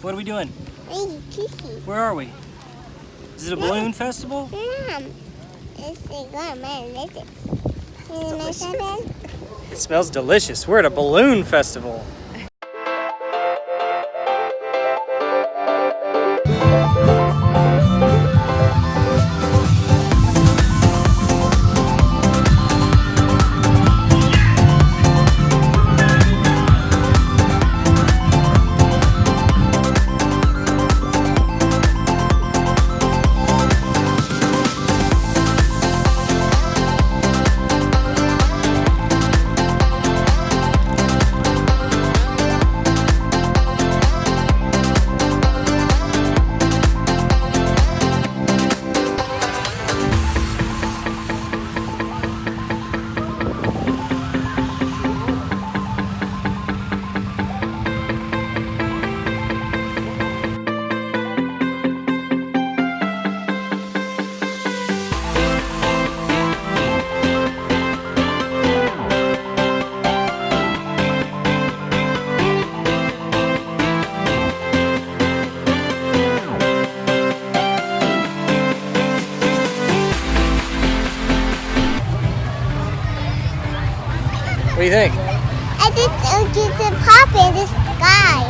What are we doing? Where are we? Is it a balloon festival? Mom, it's a good man. Listen. You know something? It smells delicious. We're at a balloon festival. You think? I just uh, get to pop in the sky.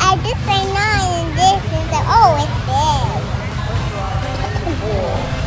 I just say nine and this is the, oh, it's big.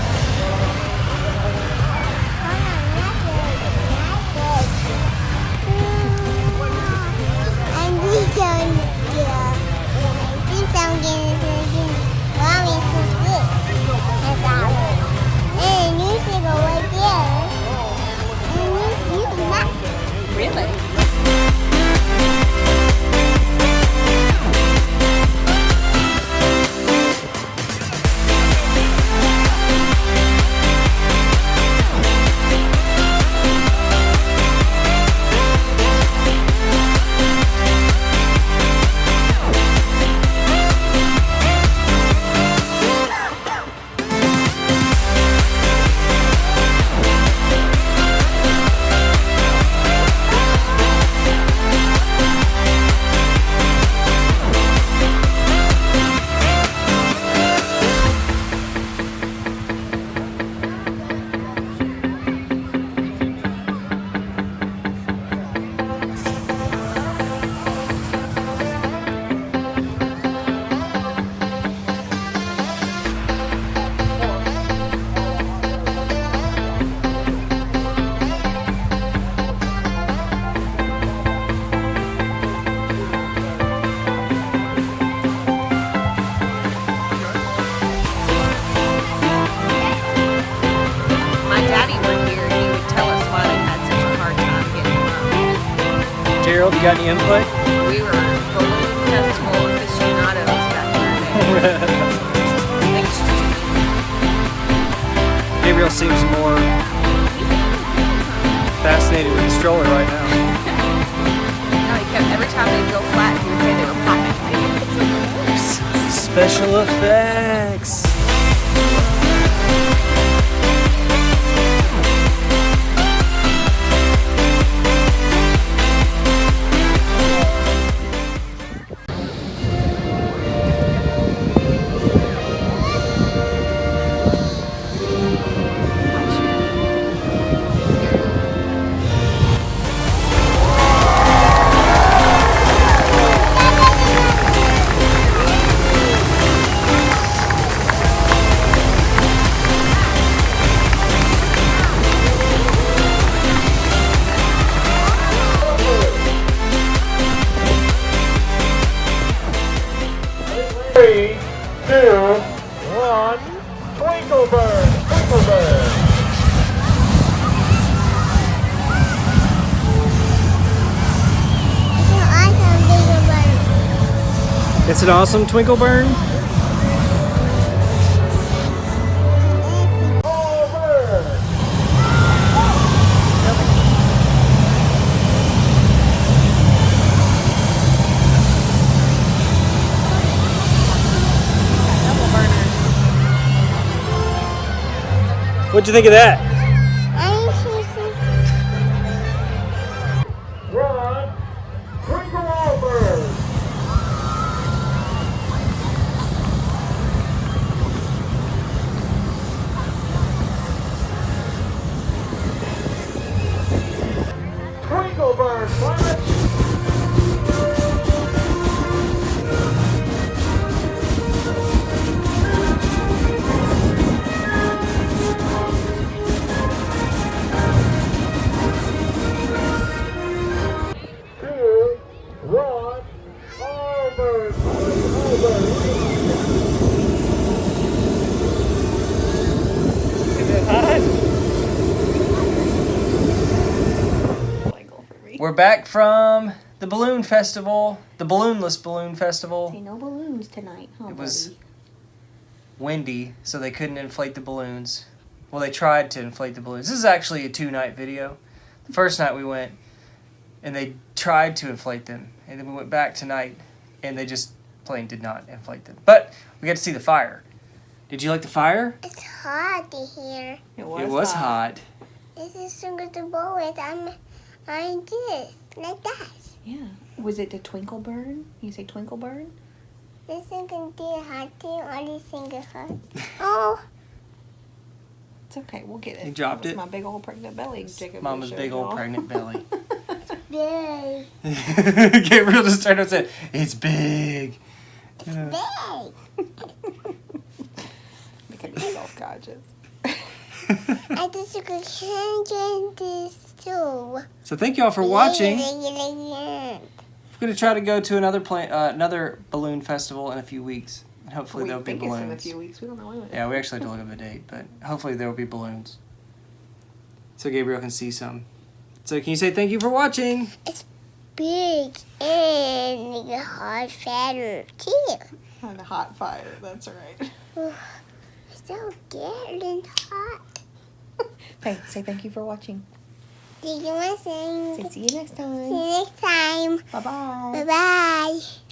You got any input? We were balloon festival aficionados back in the day. I think it's just Gabriel seems more fascinated with the stroller right now. no, he kept every time they'd go flat, he would say they were popping. Special effects. It's an awesome twinkle burn. What'd you think of that? We're back from the balloon festival, the balloonless balloon festival. no balloons tonight, huh, It was windy, so they couldn't inflate the balloons. Well, they tried to inflate the balloons. This is actually a two night video. The first night we went, and they tried to inflate them, and then we went back tonight, and they just plain did not inflate them. But we got to see the fire. Did you like the fire? It's hot in here. It was, it was hot. This is so good to bowl with. I'm, I'm this, like that. Yeah. Was it the twinkle burn? You say twinkle burn? This thing can do hot too, or this thing is hot. Oh, It's okay. We'll get it. You dropped it? My big old pregnant belly. Jacob Mama's showed big old pregnant belly. big, Gabriel just turned and said, "It's big." Yeah. big. Becoming self-conscious. I just sugar can get this too. So thank you all for watching. Yeah. We're gonna try to go to another pla- uh, another balloon festival in a few weeks, and hopefully we there'll be think it's in a balloons. few weeks. We don't know when. Yeah, we actually have to look at the date, but hopefully there will be balloons. So Gabriel can see some. So can you say thank you for watching? It's big and the hot fire too. On a hot fire. That's right. It's so getting hot. Hey, say thank you for watching. Do you Say say see you next time. see time. you next time? Bye bye. Bye bye.